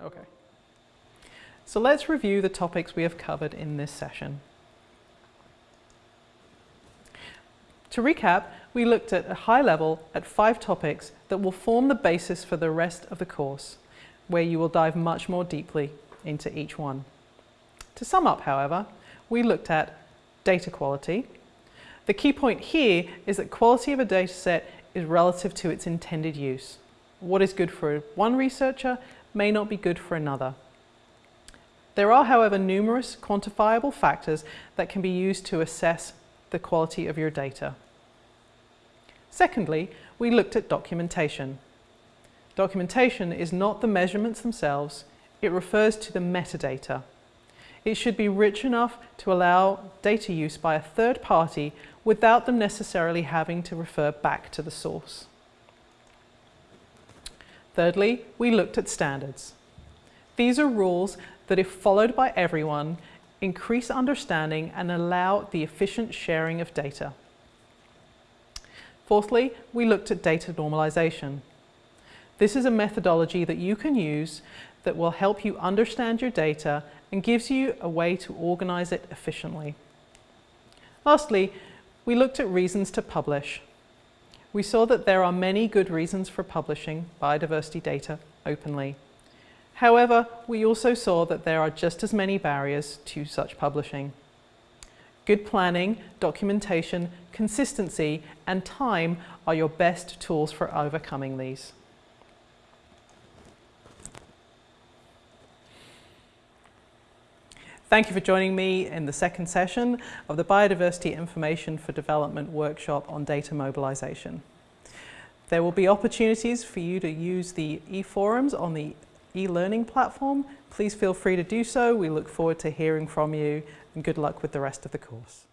Okay. So let's review the topics we have covered in this session. To recap, we looked at a high level at five topics that will form the basis for the rest of the course, where you will dive much more deeply into each one. To sum up, however, we looked at data quality. The key point here is that quality of a data set is relative to its intended use. What is good for one researcher may not be good for another. There are, however, numerous quantifiable factors that can be used to assess the quality of your data. Secondly, we looked at documentation. Documentation is not the measurements themselves, it refers to the metadata. It should be rich enough to allow data use by a third party without them necessarily having to refer back to the source. Thirdly, we looked at standards. These are rules that if followed by everyone, increase understanding and allow the efficient sharing of data. Fourthly, we looked at data normalization. This is a methodology that you can use that will help you understand your data and gives you a way to organize it efficiently. Lastly, we looked at reasons to publish. We saw that there are many good reasons for publishing biodiversity data openly. However, we also saw that there are just as many barriers to such publishing. Good planning, documentation, consistency and time are your best tools for overcoming these. Thank you for joining me in the second session of the Biodiversity Information for Development workshop on data mobilisation. There will be opportunities for you to use the e-forums on the e-learning platform. Please feel free to do so. We look forward to hearing from you and good luck with the rest of the course.